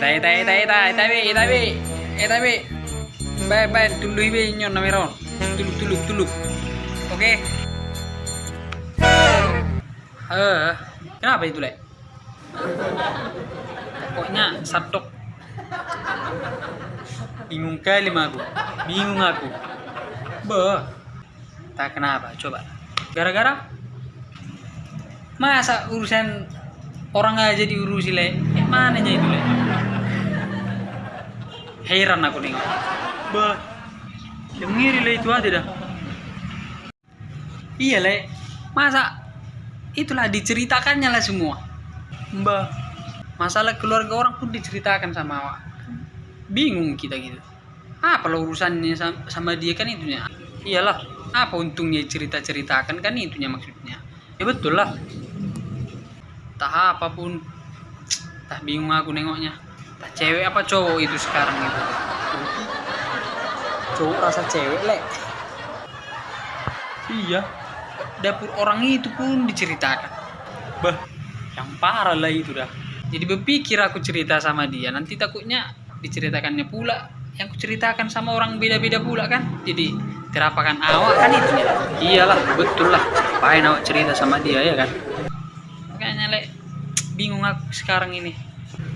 Eta eta eta eta eta be eta be eta be. Bye bye tuluy be nyon na meron. Tuluk tuluk tuluk. Oke. Eh, kenapa itu, Lek? Pokoknya satok. Bingung kali aku. Bingung aku. Bah. Tak kenapa, coba. Gara-gara masa urusan orang aja diurusi le eh, mana itu le heran aku nengok. Bah yang ngiri le itu aja dah. Iya le. Masa itulah diceritakannya lah semua. Mbah masalah keluarga orang pun diceritakan sama awak. Bingung kita gitu. Apa lo urusannya sama, dia kan itunya? Iyalah apa untungnya cerita ceritakan kan itunya maksudnya? Ya betul lah. Tak apa pun. Tak bingung aku nengoknya cewek apa cowok itu sekarang itu? Cowok rasa cewek lek. Iya. Dapur orang itu pun diceritakan. Bah. Yang parah lah itu dah. Jadi berpikir aku cerita sama dia nanti takutnya diceritakannya pula. Yang aku ceritakan sama orang beda-beda pula kan? Jadi terapakan awak kan itu. Iyalah betul lah. Apain awak cerita sama dia ya kan? Makanya lek bingung aku sekarang ini.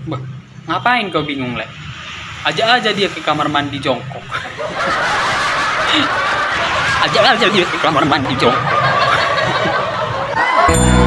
Bah Ngapain kau bingung, Le? aja aja dia ke kamar mandi jongkok. aja aja dia ke kamar mandi jongkok.